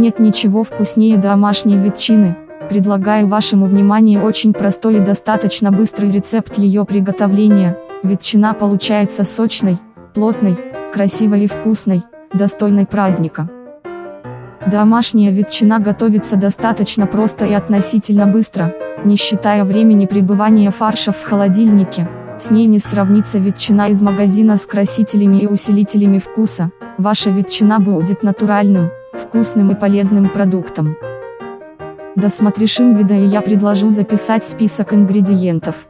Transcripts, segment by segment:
Нет ничего вкуснее домашней ветчины, предлагаю вашему вниманию очень простой и достаточно быстрый рецепт ее приготовления. Ветчина получается сочной, плотной, красивой и вкусной, достойной праздника. Домашняя ветчина готовится достаточно просто и относительно быстро, не считая времени пребывания фарша в холодильнике, с ней не сравнится ветчина из магазина с красителями и усилителями вкуса, ваша ветчина будет натуральным, вкусным и полезным продуктом. Досмотришь вида и я предложу записать список ингредиентов.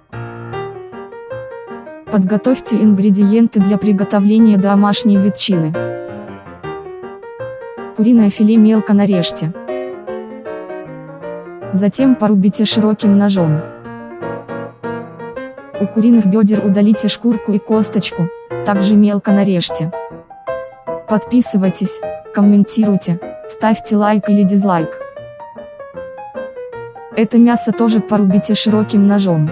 Подготовьте ингредиенты для приготовления домашней ветчины. Куриное филе мелко нарежьте. Затем порубите широким ножом. У куриных бедер удалите шкурку и косточку, также мелко нарежьте. Подписывайтесь, комментируйте, ставьте лайк или дизлайк. Это мясо тоже порубите широким ножом.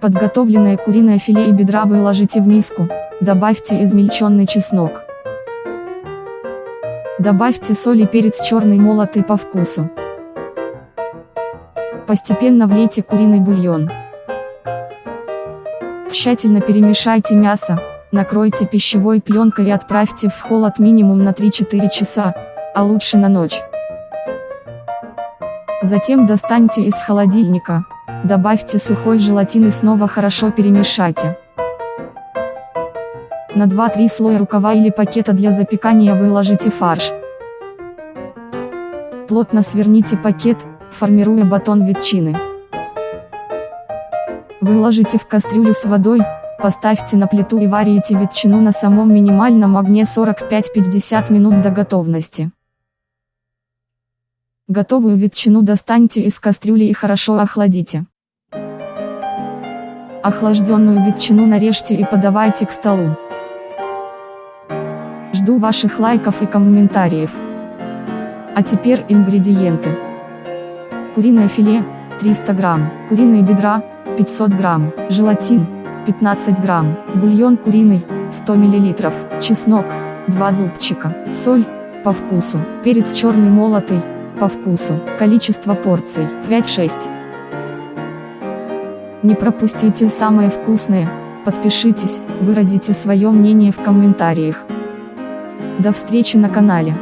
Подготовленное куриное филе и бедра выложите в миску, добавьте измельченный чеснок. Добавьте соль и перец черный молотый по вкусу. Постепенно влейте куриный бульон. Тщательно перемешайте мясо, накройте пищевой пленкой и отправьте в холод минимум на 3-4 часа, а лучше на ночь. Затем достаньте из холодильника, добавьте сухой желатин и снова хорошо перемешайте. На 2-3 слоя рукава или пакета для запекания выложите фарш. Плотно сверните пакет, формируя батон ветчины. Выложите в кастрюлю с водой, поставьте на плиту и варите ветчину на самом минимальном огне 45-50 минут до готовности. Готовую ветчину достаньте из кастрюли и хорошо охладите. Охлажденную ветчину нарежьте и подавайте к столу. Жду ваших лайков и комментариев. А теперь ингредиенты. Куриное филе, 300 грамм, куриные бедра, 500 грамм, желатин, 15 грамм, бульон куриный, 100 миллилитров, чеснок, 2 зубчика, соль, по вкусу, перец черный молотый, по вкусу, количество порций, 5-6. Не пропустите самое вкусное, подпишитесь, выразите свое мнение в комментариях. До встречи на канале.